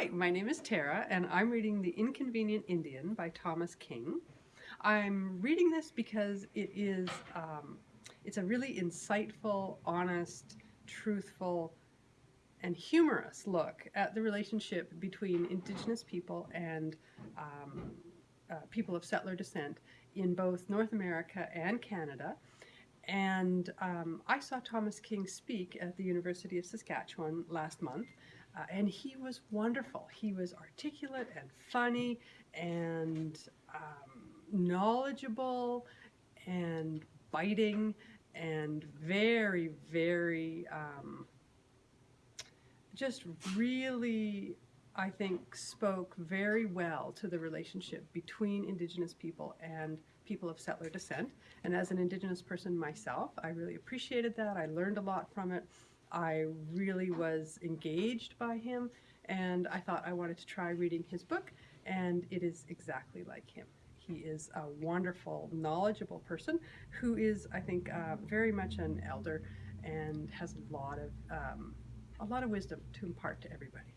Hi, my name is Tara, and I'm reading The Inconvenient Indian by Thomas King. I'm reading this because it is um, it's a really insightful, honest, truthful, and humorous look at the relationship between Indigenous people and um, uh, people of settler descent in both North America and Canada. And um, I saw Thomas King speak at the University of Saskatchewan last month, uh, and he was wonderful. He was articulate and funny and um, knowledgeable and biting and very, very um, just really, I think, spoke very well to the relationship between Indigenous people and people of settler descent. And as an Indigenous person myself, I really appreciated that. I learned a lot from it. I really was engaged by him and I thought I wanted to try reading his book and it is exactly like him. He is a wonderful, knowledgeable person who is, I think, uh, very much an elder and has a lot of um, a lot of wisdom to impart to everybody.